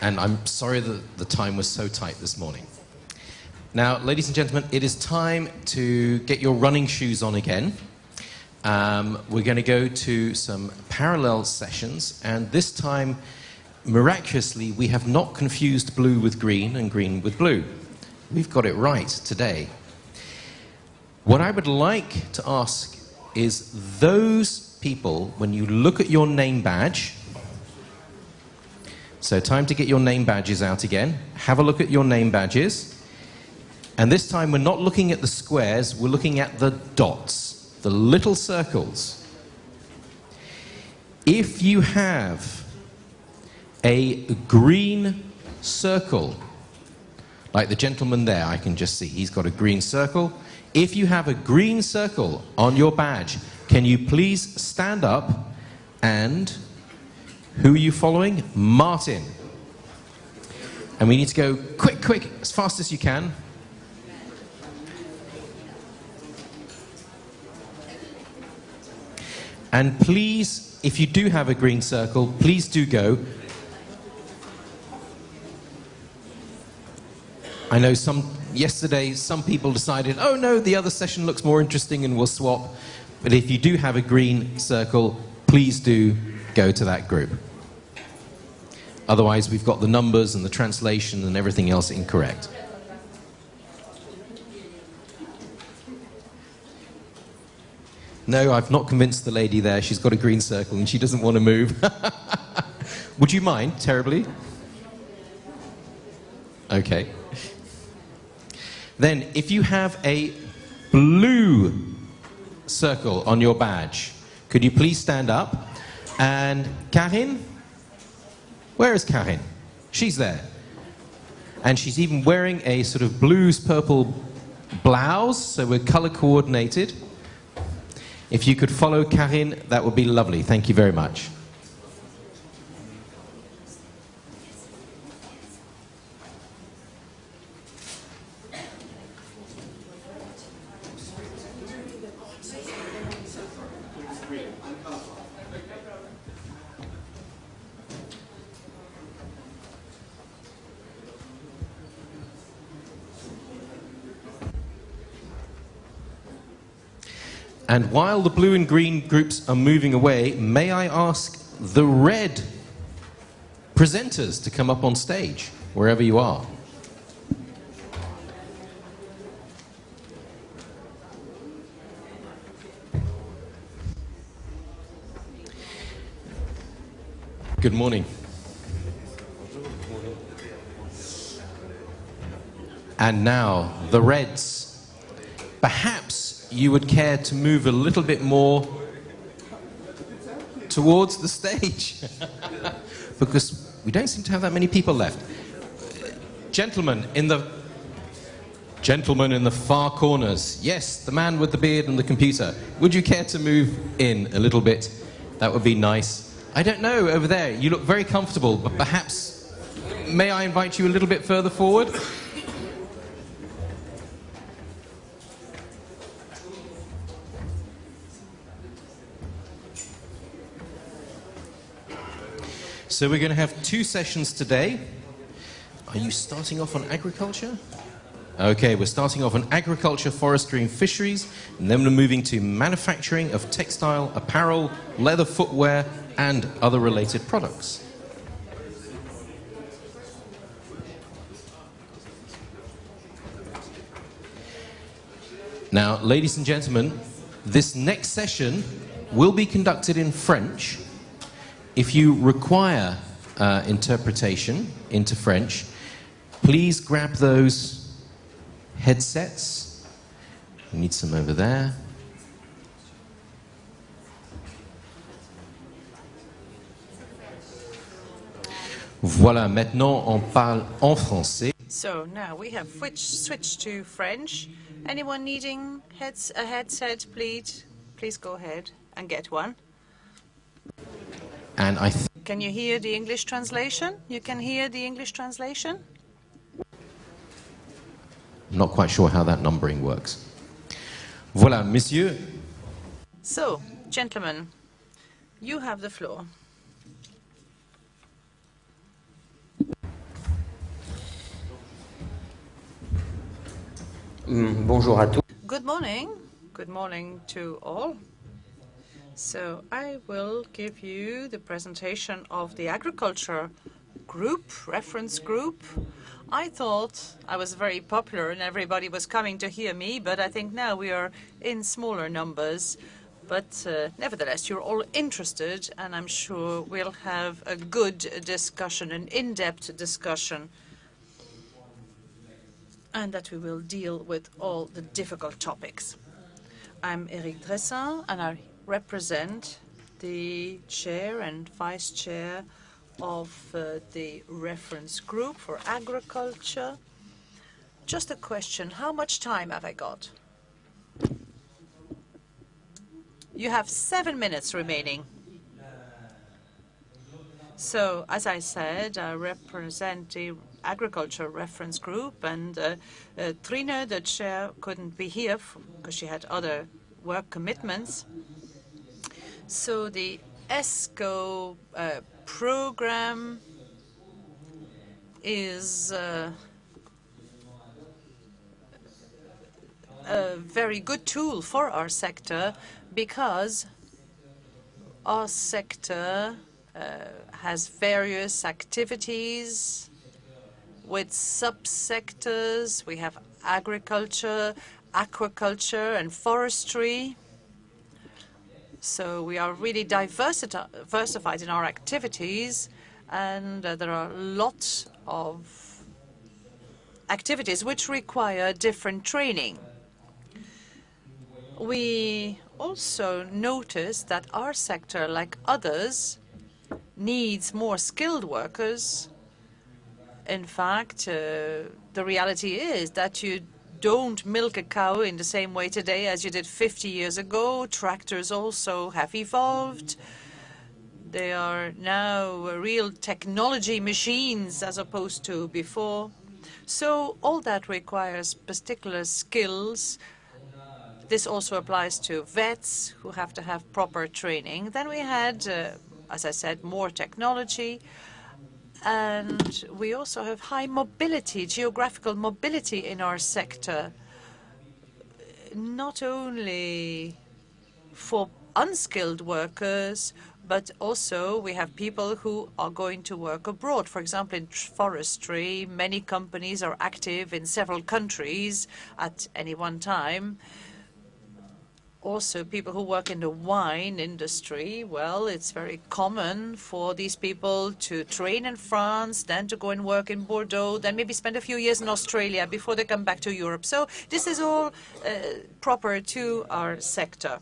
And I'm sorry that the time was so tight this morning. Now, ladies and gentlemen, it is time to get your running shoes on again. Um, we're going to go to some parallel sessions, and this time, miraculously, we have not confused blue with green and green with blue. We've got it right today. What I would like to ask is those people, when you look at your name badge, so time to get your name badges out again. Have a look at your name badges. And this time we're not looking at the squares, we're looking at the dots, the little circles. If you have a green circle, like the gentleman there, I can just see, he's got a green circle. If you have a green circle on your badge, can you please stand up and who are you following? Martin. And we need to go quick, quick, as fast as you can. And please, if you do have a green circle, please do go. I know some, yesterday some people decided, oh no, the other session looks more interesting and we'll swap. But if you do have a green circle, please do go to that group. Otherwise, we've got the numbers and the translation and everything else incorrect. No, I've not convinced the lady there. She's got a green circle and she doesn't want to move. Would you mind terribly? Okay. Then, if you have a blue circle on your badge, could you please stand up? And Karin, where is Karin? She's there. And she's even wearing a sort of blues purple blouse, so we're color coordinated. If you could follow Karin, that would be lovely. Thank you very much. And while the blue and green groups are moving away, may I ask the red presenters to come up on stage, wherever you are. Good morning. And now, the Reds. Perhaps you would care to move a little bit more towards the stage. because we don't seem to have that many people left. Gentlemen in the gentlemen in the far corners. Yes, the man with the beard and the computer. Would you care to move in a little bit? That would be nice. I don't know over there. You look very comfortable, but perhaps may I invite you a little bit further forward? So we're going to have two sessions today. Are you starting off on agriculture? Okay, we're starting off on agriculture, forestry and fisheries, and then we're moving to manufacturing of textile, apparel, leather footwear, and other related products. Now, ladies and gentlemen, this next session will be conducted in French. If you require uh, interpretation into French, please grab those headsets. We need some over there. Voilà, maintenant on parle en français. So now we have switched, to French. Anyone needing heads, a headset, please, please go ahead and get one. And I Can you hear the English translation? You can hear the English translation? I'm not quite sure how that numbering works. Voilà, Monsieur. So, gentlemen, you have the floor. Mm, bonjour à tous. Good morning. Good morning to all. So I will give you the presentation of the agriculture group, reference group. I thought I was very popular and everybody was coming to hear me, but I think now we are in smaller numbers. But uh, nevertheless, you're all interested, and I'm sure we'll have a good discussion, an in-depth discussion, and that we will deal with all the difficult topics. I'm Eric Dressin, and represent the chair and vice chair of uh, the reference group for agriculture. Just a question, how much time have I got? You have seven minutes remaining. So, as I said, I represent the agriculture reference group, and uh, uh, Trine, the chair, couldn't be here because she had other work commitments. So the ESCO uh, program is uh, a very good tool for our sector because our sector uh, has various activities with subsectors. We have agriculture, aquaculture, and forestry. So we are really diversified in our activities, and uh, there are lots of activities which require different training. We also notice that our sector, like others, needs more skilled workers. In fact, uh, the reality is that you don't milk a cow in the same way today as you did 50 years ago. Tractors also have evolved. They are now real technology machines as opposed to before. So all that requires particular skills this also applies to vets who have to have proper training. Then we had, uh, as I said, more technology. And we also have high mobility, geographical mobility in our sector, not only for unskilled workers, but also we have people who are going to work abroad. For example, in forestry, many companies are active in several countries at any one time also people who work in the wine industry, well, it's very common for these people to train in France, then to go and work in Bordeaux, then maybe spend a few years in Australia before they come back to Europe. So this is all uh, proper to our sector.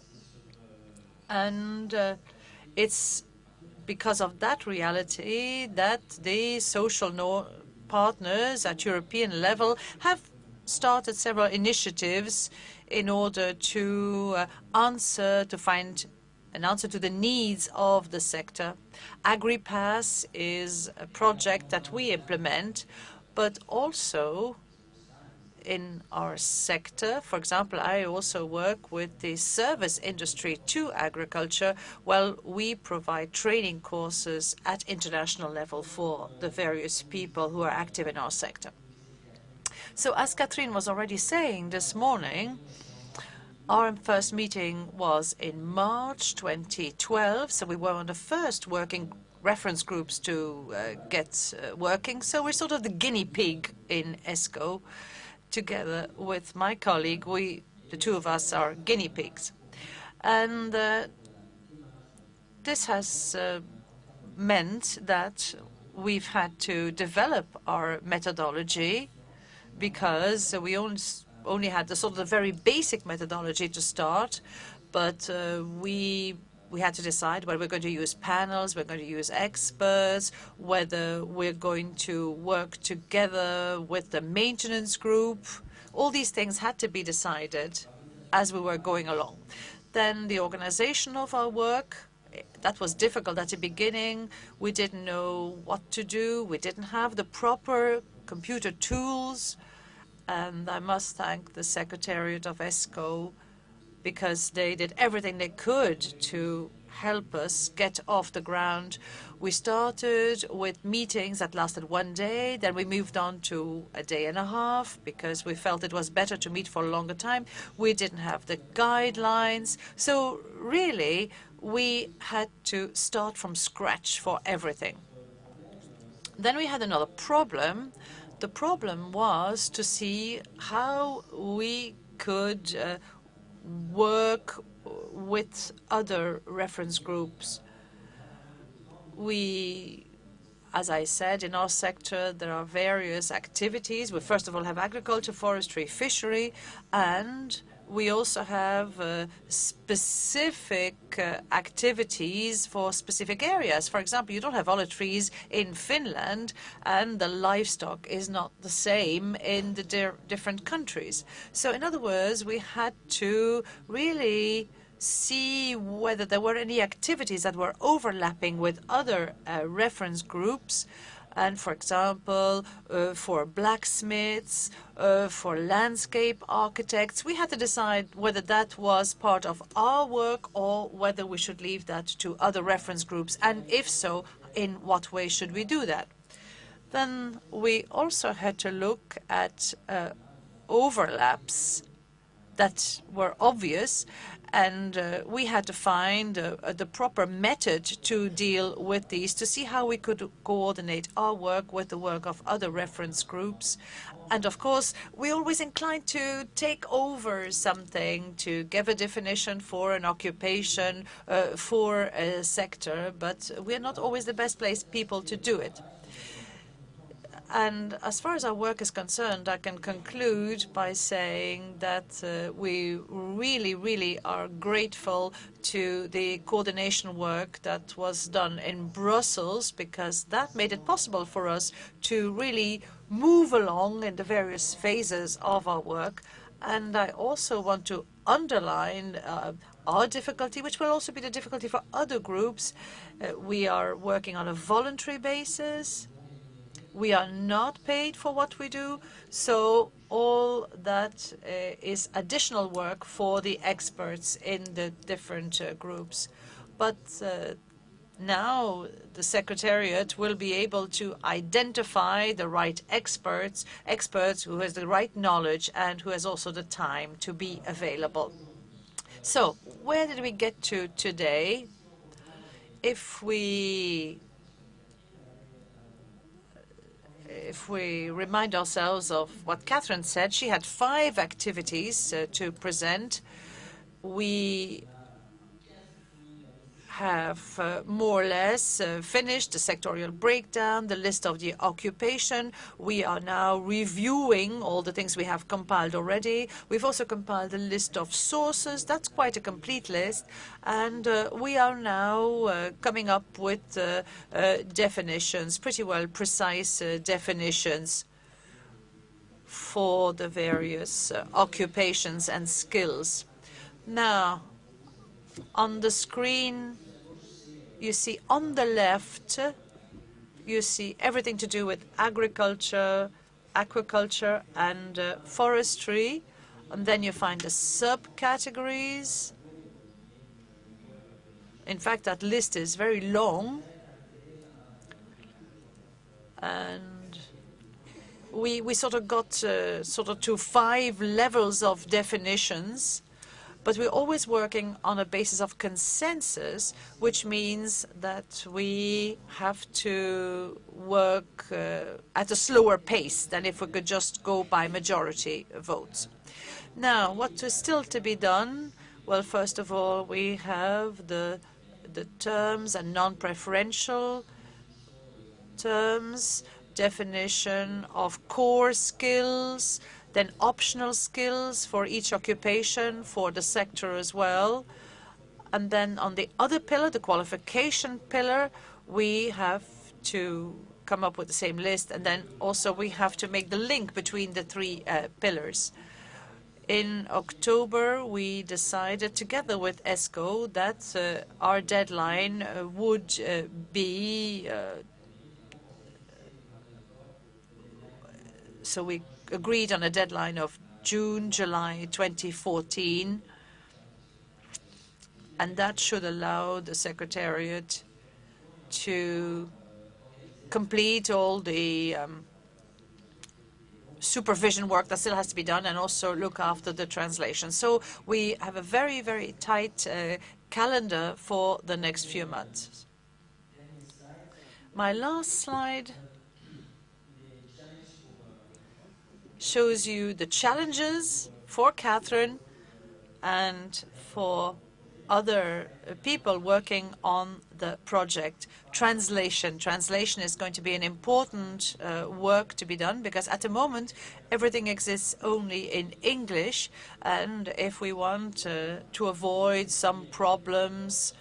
And uh, it's because of that reality that the social no partners at European level have started several initiatives in order to uh, answer, to find an answer to the needs of the sector. AgriPass is a project that we implement, but also in our sector. For example, I also work with the service industry to agriculture. Well, we provide training courses at international level for the various people who are active in our sector. So as Catherine was already saying this morning, our first meeting was in March 2012, so we were one of the first working reference groups to uh, get uh, working. So we're sort of the guinea pig in ESCO. Together with my colleague, we, the two of us, are guinea pigs. And uh, this has uh, meant that we've had to develop our methodology because we only, had the sort of the very basic methodology to start, but uh, we we had to decide whether we're going to use panels, we're going to use experts, whether we're going to work together with the maintenance group. All these things had to be decided as we were going along. Then the organization of our work, that was difficult at the beginning. We didn't know what to do. We didn't have the proper computer tools and I must thank the Secretariat of ESCO because they did everything they could to help us get off the ground. We started with meetings that lasted one day, then we moved on to a day and a half because we felt it was better to meet for a longer time. We didn't have the guidelines. So really, we had to start from scratch for everything. Then we had another problem. The problem was to see how we could uh, work with other reference groups. We, as I said, in our sector, there are various activities. We first of all have agriculture, forestry, fishery, and we also have uh, specific uh, activities for specific areas. For example, you don't have olive trees in Finland, and the livestock is not the same in the di different countries. So in other words, we had to really see whether there were any activities that were overlapping with other uh, reference groups and for example, uh, for blacksmiths, uh, for landscape architects, we had to decide whether that was part of our work or whether we should leave that to other reference groups, and if so, in what way should we do that? Then we also had to look at uh, overlaps that were obvious and uh, we had to find uh, uh, the proper method to deal with these to see how we could coordinate our work with the work of other reference groups. And of course, we are always inclined to take over something, to give a definition for an occupation, uh, for a sector, but we're not always the best placed people to do it. And as far as our work is concerned, I can conclude by saying that uh, we really, really are grateful to the coordination work that was done in Brussels because that made it possible for us to really move along in the various phases of our work. And I also want to underline uh, our difficulty, which will also be the difficulty for other groups. Uh, we are working on a voluntary basis. We are not paid for what we do, so all that uh, is additional work for the experts in the different uh, groups. But uh, now the Secretariat will be able to identify the right experts, experts who has the right knowledge and who has also the time to be available. So where did we get to today? If we if we remind ourselves of what Catherine said, she had five activities uh, to present. We have uh, more or less uh, finished the sectorial breakdown, the list of the occupation. We are now reviewing all the things we have compiled already. We've also compiled a list of sources. That's quite a complete list. And uh, we are now uh, coming up with uh, uh, definitions, pretty well precise definitions for the various occupations and skills. Now, on the screen, you see on the left, you see everything to do with agriculture, aquaculture, and uh, forestry. And then you find the subcategories. In fact, that list is very long. And we, we sort of got uh, sort of to five levels of definitions but we're always working on a basis of consensus, which means that we have to work uh, at a slower pace than if we could just go by majority votes. Now, what is still to be done? Well, first of all, we have the the terms and non-preferential terms, definition of core skills, then optional skills for each occupation, for the sector as well. And then on the other pillar, the qualification pillar, we have to come up with the same list. And then also we have to make the link between the three uh, pillars. In October, we decided together with ESCO that uh, our deadline uh, would uh, be uh, so we agreed on a deadline of June, July 2014. and that should allow the Secretariat to complete all the um, supervision work that still has to be done and also look after the translation. So we have a very, very tight uh, calendar for the next few months. My last slide shows you the challenges for Catherine and for other people working on the project. Translation. Translation is going to be an important uh, work to be done because at the moment everything exists only in English and if we want uh, to avoid some problems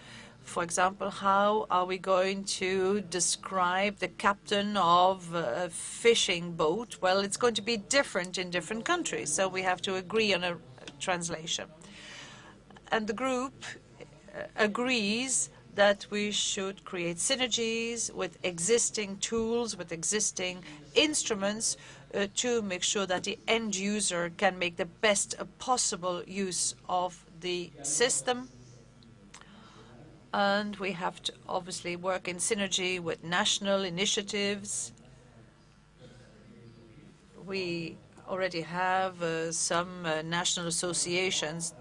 for example, how are we going to describe the captain of a fishing boat? Well, it's going to be different in different countries, so we have to agree on a translation. And the group uh, agrees that we should create synergies with existing tools, with existing instruments uh, to make sure that the end user can make the best possible use of the system and we have to obviously work in synergy with national initiatives. We already have uh, some uh, national associations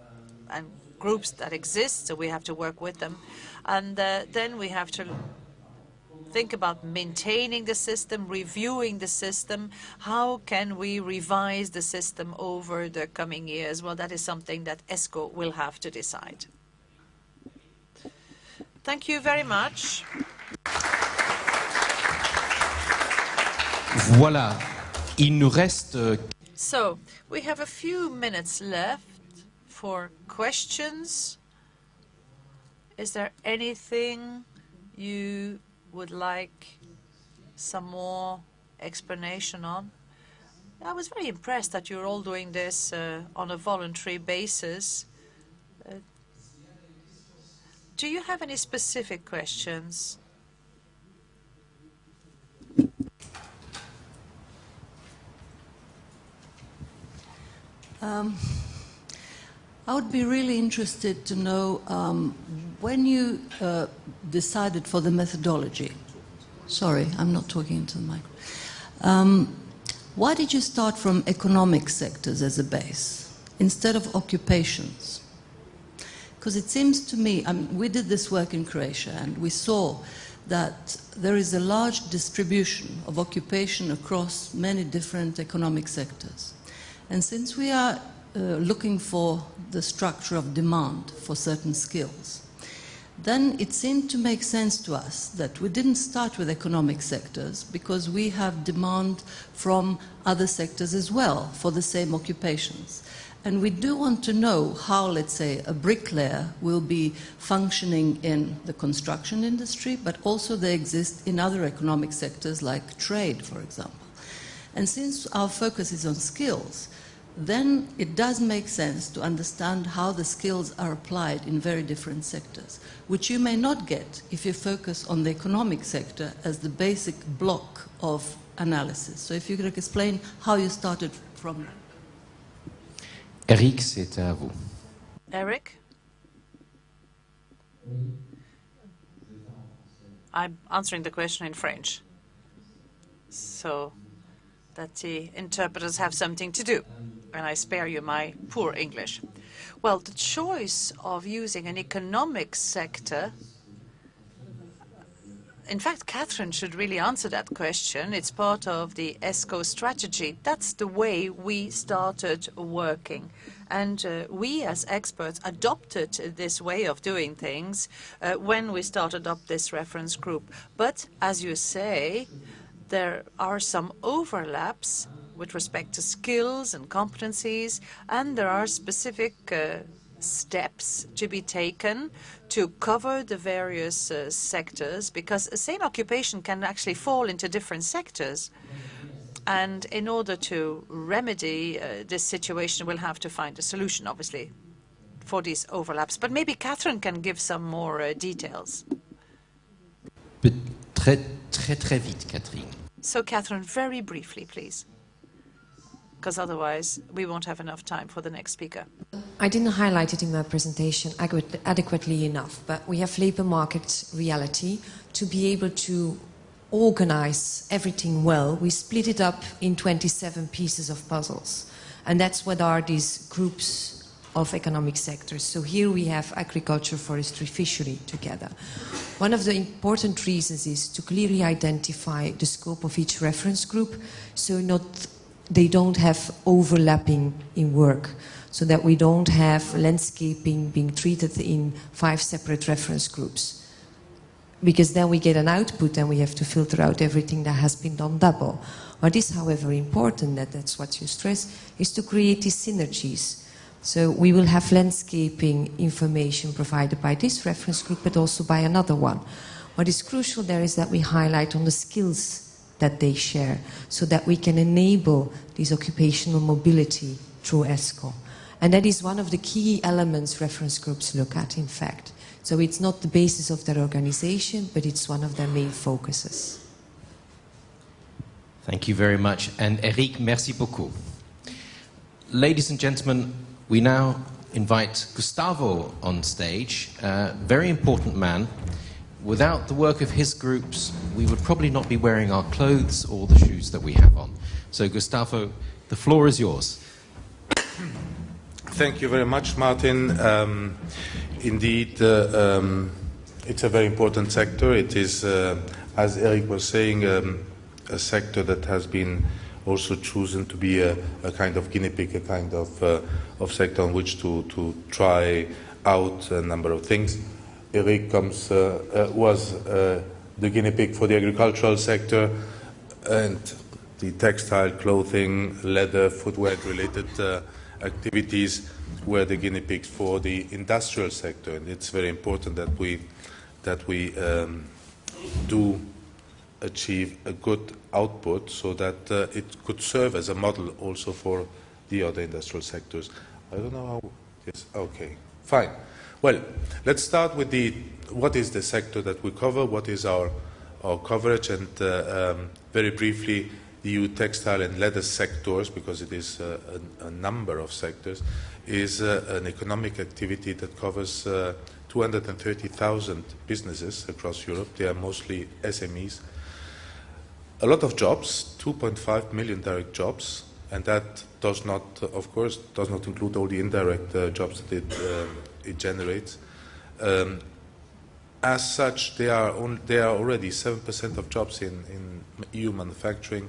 and groups that exist, so we have to work with them. And uh, then we have to think about maintaining the system, reviewing the system. How can we revise the system over the coming years? Well, that is something that ESCO will have to decide. Thank you very much. Voilà. Il nous reste. Euh, so, we have a few minutes left for questions. Is there anything you would like some more explanation on? I was very impressed that you're all doing this uh, on a voluntary basis. Do you have any specific questions? Um, I would be really interested to know um, when you uh, decided for the methodology. Sorry, I'm not talking into the mic. Um, why did you start from economic sectors as a base instead of occupations? Because it seems to me, I mean, we did this work in Croatia and we saw that there is a large distribution of occupation across many different economic sectors. And since we are uh, looking for the structure of demand for certain skills, then it seemed to make sense to us that we didn't start with economic sectors because we have demand from other sectors as well for the same occupations. And we do want to know how, let's say, a bricklayer will be functioning in the construction industry, but also they exist in other economic sectors like trade, for example. And since our focus is on skills, then it does make sense to understand how the skills are applied in very different sectors, which you may not get if you focus on the economic sector as the basic block of analysis. So if you could explain how you started from Eric, c'est à vous. Eric? I'm answering the question in French, so that the interpreters have something to do, and I spare you my poor English. Well, the choice of using an economic sector in fact, Catherine should really answer that question. It's part of the ESCO strategy. That's the way we started working. And uh, we, as experts, adopted this way of doing things uh, when we started up this reference group. But, as you say, there are some overlaps with respect to skills and competencies, and there are specific uh, steps to be taken to cover the various uh, sectors because the same occupation can actually fall into different sectors. And in order to remedy uh, this situation, we'll have to find a solution, obviously, for these overlaps. But maybe Catherine can give some more uh, details. Très, très, très vite, Catherine. So, Catherine, very briefly, please. Because otherwise we won't have enough time for the next speaker. I didn't highlight it in my presentation adequately enough, but we have labor market reality to be able to organize everything well. We split it up in 27 pieces of puzzles. And that's what are these groups of economic sectors. So here we have agriculture, forestry, fishery together. One of the important reasons is to clearly identify the scope of each reference group so not they don't have overlapping in work so that we don't have landscaping being treated in five separate reference groups because then we get an output and we have to filter out everything that has been done double. What is, however, important, that that's what you stress, is to create these synergies so we will have landscaping information provided by this reference group, but also by another one. What is crucial there is that we highlight on the skills that they share, so that we can enable this occupational mobility through ESCO. And that is one of the key elements reference groups look at, in fact. So it's not the basis of their organization, but it's one of their main focuses. Thank you very much. And Eric, merci beaucoup. Ladies and gentlemen, we now invite Gustavo on stage, a very important man. Without the work of his groups, we would probably not be wearing our clothes or the shoes that we have on. So, Gustavo, the floor is yours. Thank you very much, Martin. Um, indeed, uh, um, it's a very important sector. It is, uh, as Eric was saying, um, a sector that has been also chosen to be a, a kind of guinea pig, a kind of, uh, of sector on which to, to try out a number of things. Eric comes, uh, uh, was uh, the guinea pig for the agricultural sector and the textile, clothing, leather, footwear related activities were the guinea pigs for the industrial sector. And it's very important that we, that we um, do achieve a good output so that uh, it could serve as a model also for the other industrial sectors. I don't know how. Yes, okay, fine. Well, let's start with the what is the sector that we cover, what is our, our coverage, and uh, um, very briefly, the EU textile and leather sectors, because it is uh, a, a, number of sectors, is uh, an economic activity that covers uh, 230,000 businesses across Europe. They are mostly SMEs a lot of jobs, 2.5 million direct jobs, and that does not, of course, does not include all the indirect uh, jobs that it, uh, it generates. Um, as such, there are, on, there are already 7% of jobs in, in EU manufacturing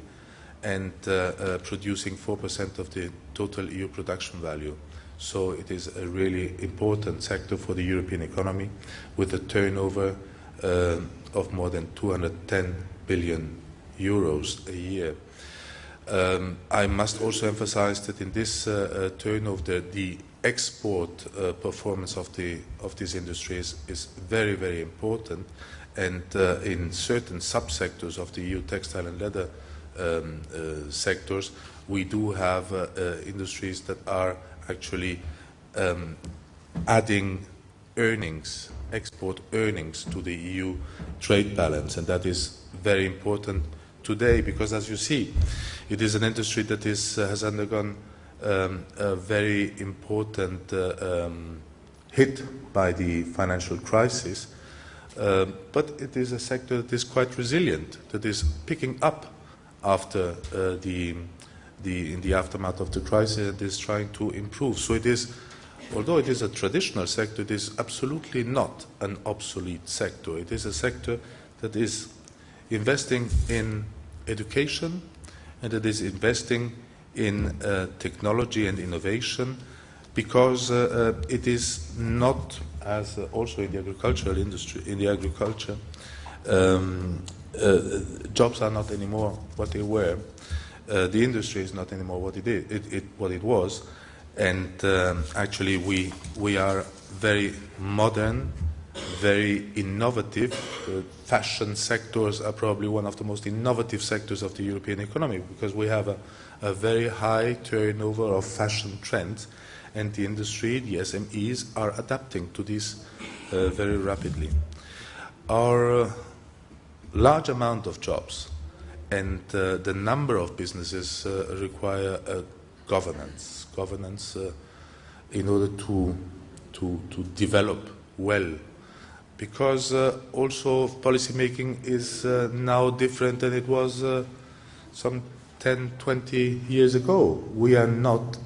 and uh, uh producing 4% of the total EU production value. So it is a really important sector for the European economy with a turnover uh, of more than 210 billion euros a year. Um, I must also emphasize that in this uh, uh, turnover, the export uh, performance of, the, of these industries is very, very important. And uh, in certain subsectors of the EU textile and leather um, uh, sectors, we do have uh, industries that are actually um, adding earnings, export earnings to the EU trade balance. And that is very important today because, as you see, it is an industry that is, uh, has undergone um, a very important uh, um, hit by the financial crisis. Uh, but it is a sector that is quite resilient, that is picking up after uh, the, the, in the aftermath of the crisis and is trying to improve. So it is, although it is a traditional sector, it is absolutely not an obsolete sector. It is a sector that is investing in education and it is investing in uh, technology and innovation because uh, uh, it is not, as uh, also in the agricultural industry, in the agriculture, um, uh, jobs are not anymore what they were. Uh, the industry is not anymore what it, is, it, it what it was. And um, actually, we, we are very modern very innovative. Uh, fashion sectors are probably one of the most innovative sectors of the European economy because we have a, a very high turnover of fashion trends and the industry, the SMEs, are adapting to this uh, very rapidly. Our uh, large amount of jobs and uh, the number of businesses uh, require a governance. Governance uh, in order to, to, to develop well. Because uh, also policy making is uh, now different than it was uh, some 10, 20 years ago. We are not,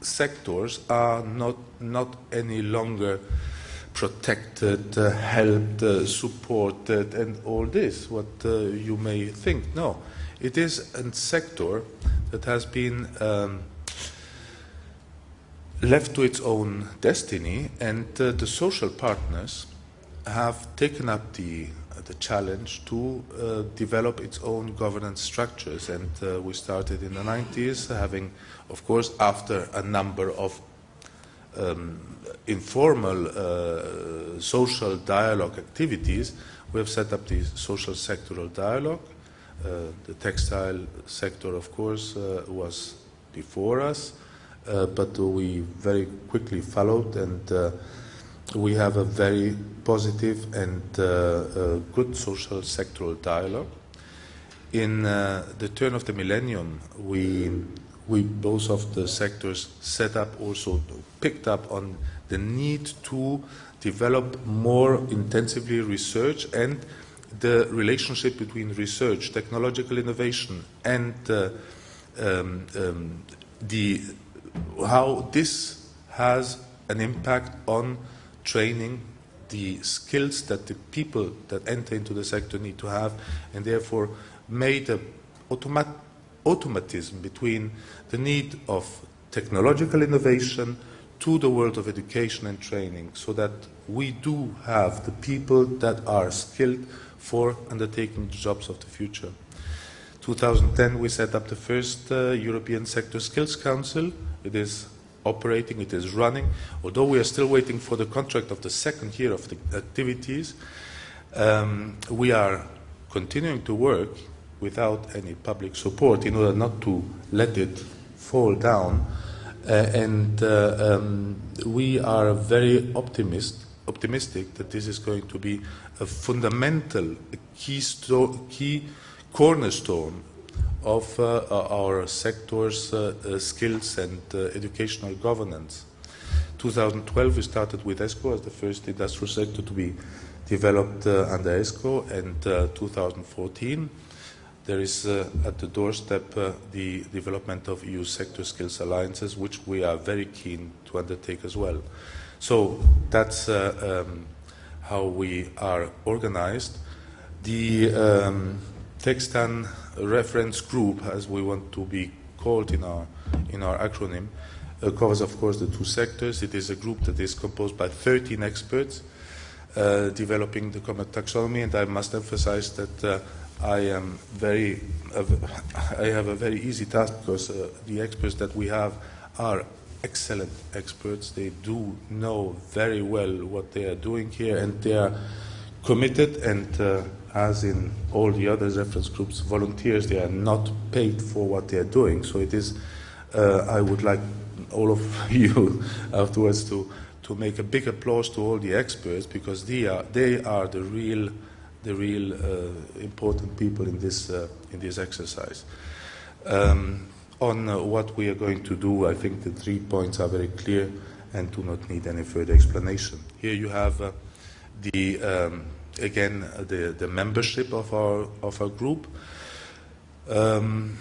sectors are not, not any longer protected, uh, helped, uh, supported, and all this, what uh, you may think. No, it is a sector that has been um, left to its own destiny, and the social partners have taken up the the challenge to uh, develop its own governance structures. And uh, we started in the 90s, having, of course, after a number of um, informal uh, social dialogue activities, we have set up the social sectoral dialogue. Uh, the textile sector, of course, uh, was before us, uh, but we very quickly followed and we have a very positive and uh, uh, good social sectoral dialogue. In uh, the turn of the millennium, we, we both of the sectors set up also, picked up on the need to develop more intensively research and the relationship between research, technological innovation, and uh, um, um, the, how this has an impact on training, the skills that the people that enter into the sector need to have, and therefore made an automat automatism between the need of technological innovation to the world of education and training so that we do have the people that are skilled for undertaking the jobs of the future. 2010 we set up the first uh, European Sector Skills Council. It is operating, it is running. Although we are still waiting for the contract of the second year of the activities, um, we are continuing to work without any public support in order not to let it fall down. Uh, and uh, um, we are very optimist, optimistic that this is going to be a fundamental, a key, key cornerstone of uh, our sector's uh, uh, skills and educational governance. 2012 we started with ESCO as the first industrial sector to be developed under ESCO and 2014 there is uh, at the doorstep uh, the development of EU sector skills alliances, which we are very keen to undertake as well. So that's uh, um, how we are organized. The um, TexTan reference group, as we want to be called in our, in our acronym, uh, covers, of course, the two sectors. It is a group that is composed by 13 experts uh, developing the common taxonomy, and I must emphasize that uh, I am very, I have a very easy task because uh, the experts that we have are excellent experts. They do know very well what they are doing here, and they are committed and uh, as in all the other reference groups, volunteers, they are not paid for what they are doing. So it is, uh, I would like all of you afterwards to, to make a big applause to all the experts because they are, they are the real, the real uh, important people in this, uh, in this exercise. Um, on uh, what we are going to do, I think the three points are very clear and do not need any further explanation. Here you have uh, the um, again the, the membership of our of our group. Um,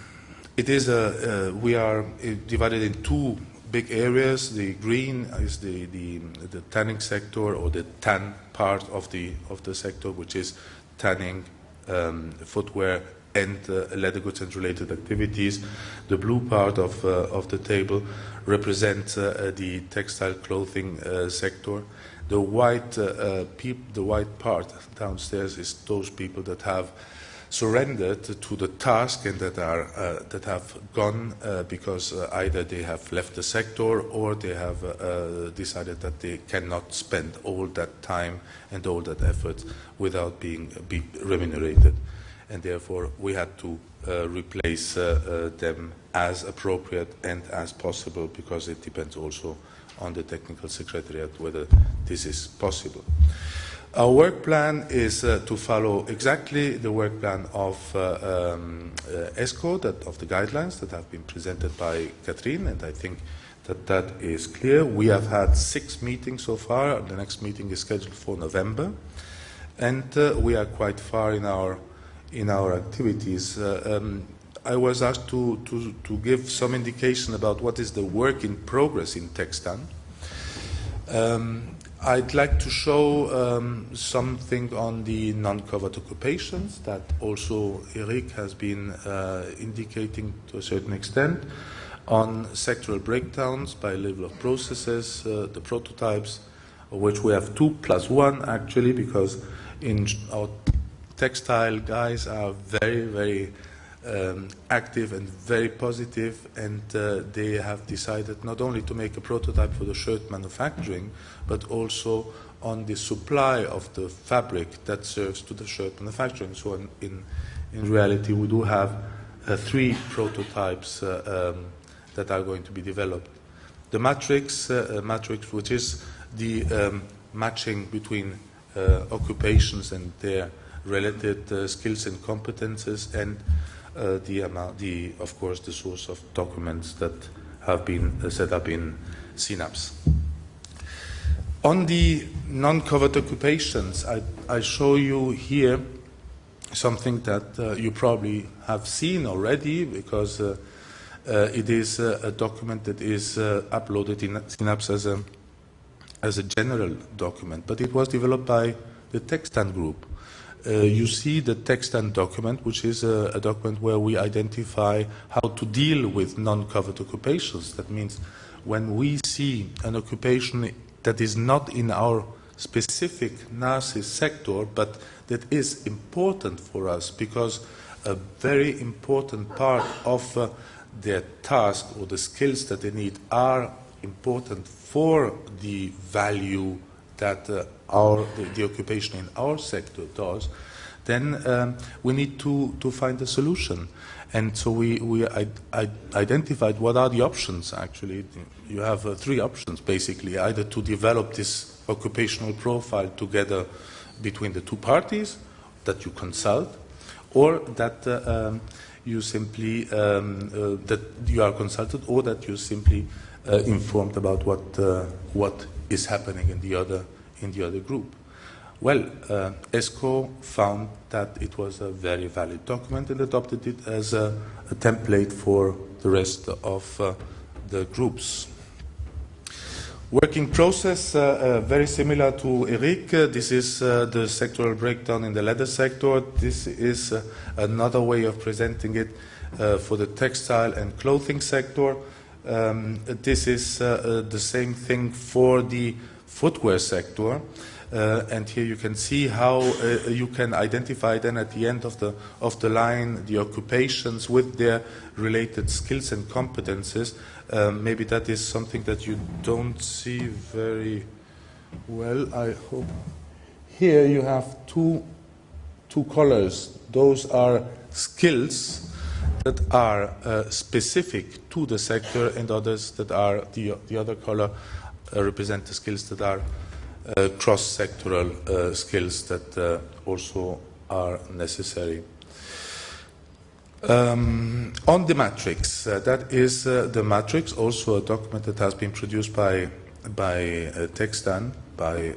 it is a uh, we are divided in two big areas. The green is the, the the tanning sector or the tan part of the of the sector, which is tanning, um, footwear, and uh, leather goods and related activities. The blue part of uh, of the table represents uh, the textile clothing uh, sector. The white, uh, uh the white part downstairs is those people that have surrendered to the task and that are uh, that have gone uh, because uh, either they have left the sector or they have uh, decided that they cannot spend all that time and all that effort without being be remunerated, and therefore we had to replace them as appropriate and as possible because it depends also on the technical secretariat whether this is possible. Our work plan is uh, to follow exactly the work plan of uh, um, uh, ESCO, that, of the guidelines that have been presented by Catherine, and I think that that is clear. We have had six meetings so far. The next meeting is scheduled for November, and uh, we are quite far in our in our activities. Uh, um, I was asked to, to, to give some indication about what is the work in progress in TexTan. Um, I'd like to show um, something on the non-covered occupations that also Eric has been uh, indicating to a certain extent on sectoral breakdowns by level of processes, uh, the prototypes, of which we have two plus one actually, because in our textile guys are very, very um, active and very positive, and uh, they have decided not only to make a prototype for the shirt manufacturing, but also on the supply of the fabric that serves to the shirt manufacturing. So in, in, in reality, we do have uh, three prototypes uh, um, that are going to be developed. The matrix, uh, uh, matrix which is the um, matching between uh, occupations and their related skills and competences, and uh, the amount, the, of course, the source of documents that have been uh, set up in Synapse. On the non-covered occupations, I, I, show you here something that uh, you probably have seen already because uh, uh, it is a document that is uh, uploaded in Synapse as a, as a general document, but it was developed by the TexTan group. Uh, you see the TexTan document, which is a, a, document where we identify how to deal with non-covered occupations. That means when we see an occupation that is not in our specific NARCIS sector, but that is important for us because a very important part of uh, their task or the skills that they need are important for the value that uh, our, the, the, occupation in our sector does, then um, we need to, to find a solution. And so we, we identified what are the options actually. You have uh, three options basically either to develop this occupational profile together between the two parties that you consult, or that uh, um, you simply um, uh, that you are consulted, or that you simply uh, informed about what uh, what is happening in the other in the other group. Well, uh, ESCO found that it was a very valid document and adopted it as a, a template for the rest of uh, the groups. Working process, uh, uh very similar to Eric. Uh, this is uh, the sectoral breakdown in the leather sector. This is another way of presenting it for the textile and clothing sector. Um, this is the same thing for the footwear sector. Uh, and here you can see how uh, you can identify then at the end of the, of the line the occupations with their related skills and competences. Um, maybe that is something that you don't see very well, I hope. Here you have two, two colors. Those are skills that are uh, specific to the sector and others that are the, the other color uh, represent the skills that are uh, cross-sectoral uh, skills that also are necessary. Um, on the matrix, uh, that is uh, the matrix, also a document that has been produced by, by uh, TexTan, by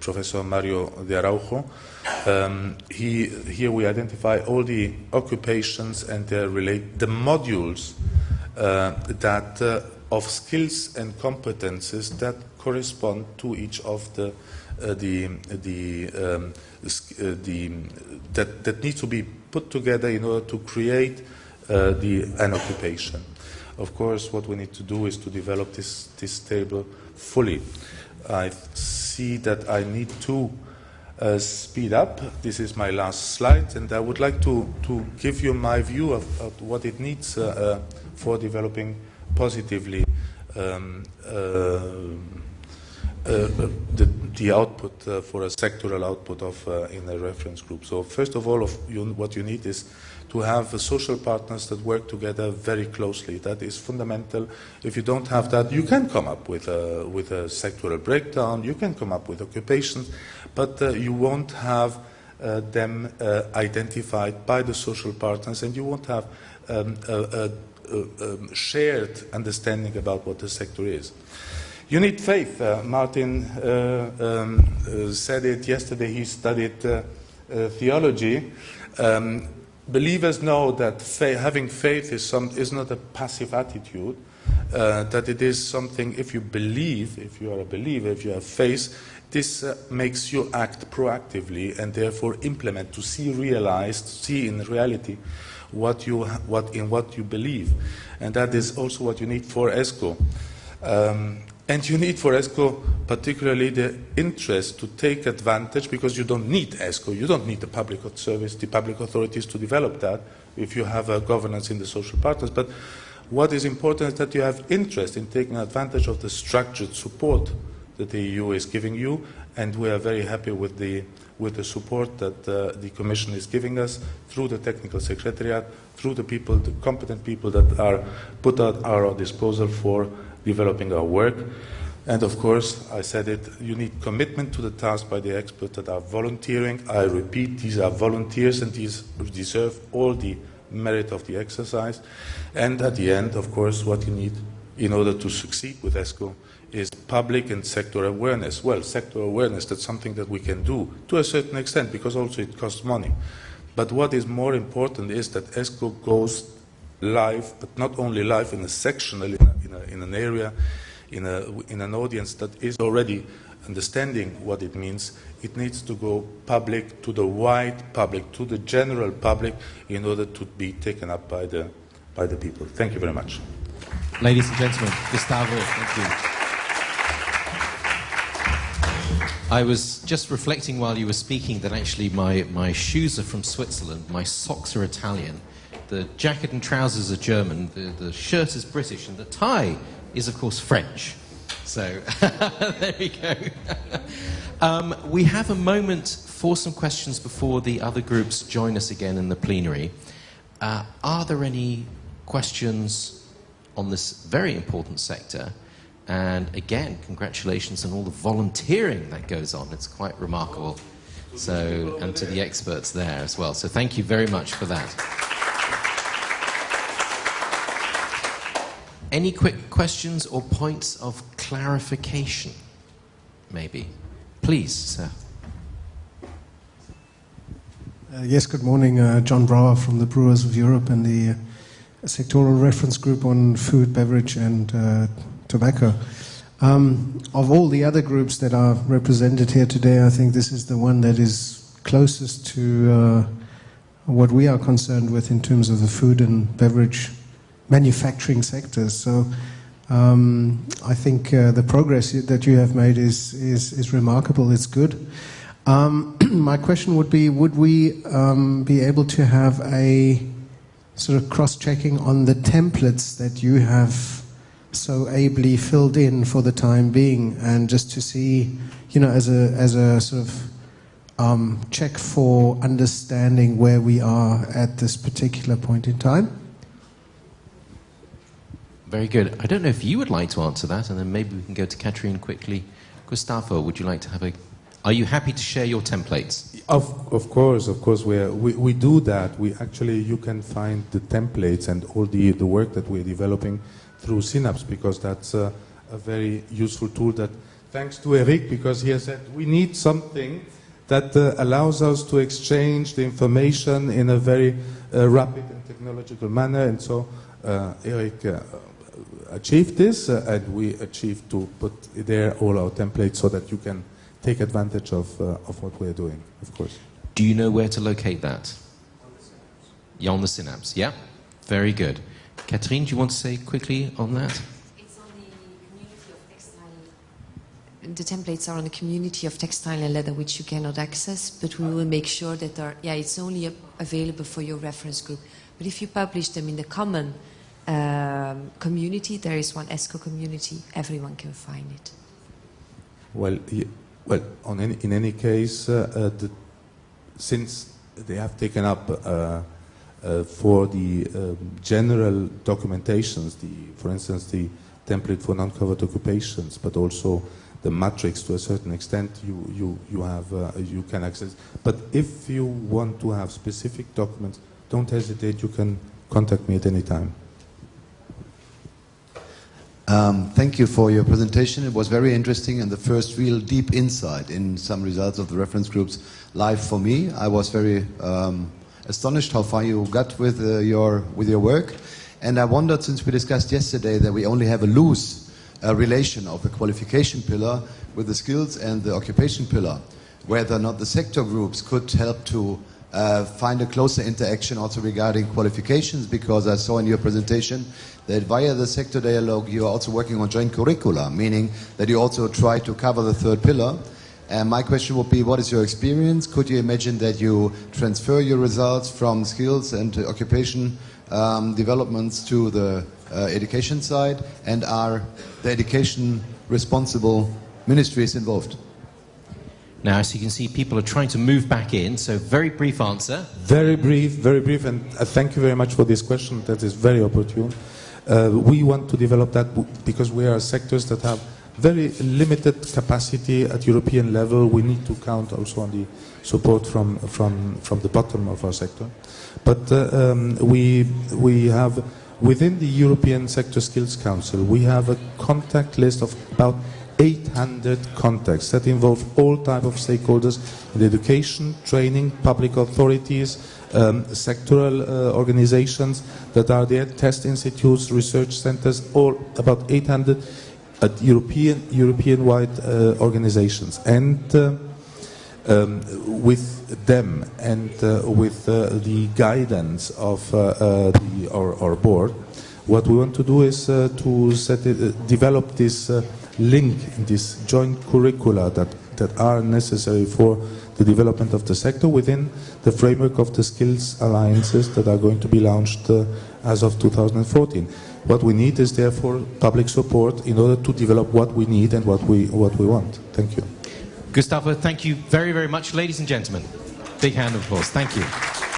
Professor Mario de Araujo. Um, he, here we identify all the occupations and their relate, the modules that of skills and competences that correspond to each of the uh, the the, um, uh, the that that needs to be put together in order to create uh, the an occupation. Of course, what we need to do is to develop this this table fully. I see that I need to uh, speed up. This is my last slide, and I would like to to give you my view of, of what it needs uh, uh, for developing positively um, uh, uh, the, the, output for a sectoral output of in a reference group. So first of all, of you, what you need is to have social partners that work together very closely. That is fundamental. If you don't have that, you can come up with a, with a sectoral breakdown, you can come up with occupations, but uh, you won't have uh, them uh, identified by the social partners and you won't have um, a, a, a, um, shared understanding about what the sector is. You need faith. Uh, Martin uh, um, uh, said it yesterday. He studied theology. Um, believers know that fa having faith is, some, is not a passive attitude, uh, that it is something, if you believe, if you are a believer, if you have faith, this makes you act proactively and therefore implement, to see realized, see in reality what you, what, in what you believe. And that is also what you need for ESCO. Um, and you need for ESCO particularly the interest to take advantage because you don't need ESCO, you don't need the public service, the public authorities to develop that if you have a governance in the social partners. But what is important is that you have interest in taking advantage of the structured support that the EU is giving you, and we are very happy with the, with the support that uh, the Commission is giving us through the Technical Secretariat, through the people, the competent people that are put at our disposal for developing our work. And of course, I said it, you need commitment to the task by the experts that are volunteering. I repeat, these are volunteers and these deserve all the merit of the exercise. And at the end, of course, what you need in order to succeed with ESCO is public and sector awareness. Well, sector awareness, that's something that we can do to a certain extent because also it costs money. But what is more important is that ESCO goes live, but not only live in a sectional, in, a, in, a, in an area, in, a, in an audience that is already understanding what it means, it needs to go public to the wide public, to the general public, in order to be taken up by the, by the people. Thank you very much. Ladies and gentlemen, Gustavo, thank you. I was just reflecting while you were speaking that actually my, my shoes are from Switzerland, my socks are Italian, the jacket and trousers are German, the, the shirt is British, and the tie is, of course, French. So there we go. um, we have a moment for some questions before the other groups join us again in the plenary. Uh, are there any questions on this very important sector? And again, congratulations on all the volunteering that goes on. It's quite remarkable. So, and to the experts there as well. So, thank you very much for that. Any quick questions or points of clarification? Maybe. Please, sir. Uh, yes, good morning. Uh, John Brower from the Brewers of Europe and the uh, Sectoral Reference Group on Food, Beverage and uh, Tobacco. Um, of all the other groups that are represented here today, I think this is the one that is closest to uh, what we are concerned with in terms of the food and beverage manufacturing sectors. So um, I think uh, the progress that you have made is, is, is remarkable. It's good. Um, my question would be would we um, be able to have a sort of cross checking on the templates that you have so ably filled in for the time being and just to see, you know, as a, as a sort of um, check for understanding where we are at this particular point in time? Very good. I don't know if you would like to answer that, and then maybe we can go to Catherine quickly. Gustavo, would you like to have a? Are you happy to share your templates? Of, of course, of course, we, are, we, we do that. We actually, you can find the templates and all the, the work that we're developing through Synapse because that's a, a very useful tool that, thanks to Eric, because he has said we need something that uh, allows us to exchange the information in a very uh, rapid and technological manner. And so uh, Eric uh, achieved this, uh, and we achieved to put there all our templates so that you can take advantage of, uh, of what we're doing, of course. Do you know where to locate that? On the Synapse. Yeah, on the Synapse, yeah? Very good. Catherine, do you want to say quickly on that? It's on the community of textile. The templates are on the community of textile and leather, which you cannot access, but we will make sure that are, yeah, it's only available for your reference group. But if you publish them in the common um, community, there is one ESCO community, everyone can find it. Well, well, any, in any case, uh, uh, the, since they have taken up uh, uh, for the um, general documentations, the, for instance, the template for non-covered occupations, but also the matrix to a certain extent you, you, you, have, uh, you can access. But if you want to have specific documents, don't hesitate, you can contact me at any time. Um, thank you for your presentation. It was very interesting and the first real deep insight in some results of the reference groups live for me. I was very um, astonished how far you got with, uh, your, with your work. And I wondered, since we discussed yesterday that we only have a loose uh, relation of the qualification pillar with the skills and the occupation pillar, whether or not the sector groups could help to uh, find a closer interaction also regarding qualifications because I saw in your presentation that via the sector dialogue you are also working on joint curricula, meaning that you also try to cover the third pillar. And my question would be, what is your experience? Could you imagine that you transfer your results from skills and occupation um, developments to the uh, education side? And are the education responsible ministries involved? Now, as you can see, people are trying to move back in, so very brief answer. Very brief, very brief, and uh, thank you very much for this question. That is very opportune. Uh, we want to develop that because we are sectors that have very limited capacity at European level. We need to count also on the support from from from the bottom of our sector. But uh, um, we we have within the European Sector Skills Council we have a contact list of about 800 contacts that involve all type of stakeholders in education, training, public authorities, um, sectoral uh, organizations that are there, test institutes, research centers, all about 800 at European European-wide uh, organizations, and uh, um, with them and uh, with uh, the guidance of uh, the, our, our, board, what we want to do is to set it, develop this link this joint curricula that, that are necessary for the development of the sector within the framework of the skills alliances that are going to be launched uh, as of 2014. What we need is therefore public support in order to develop what we need and what we, what we want. Thank you. Gustavo, thank you very, very much. Ladies and gentlemen, big hand of applause. Thank you.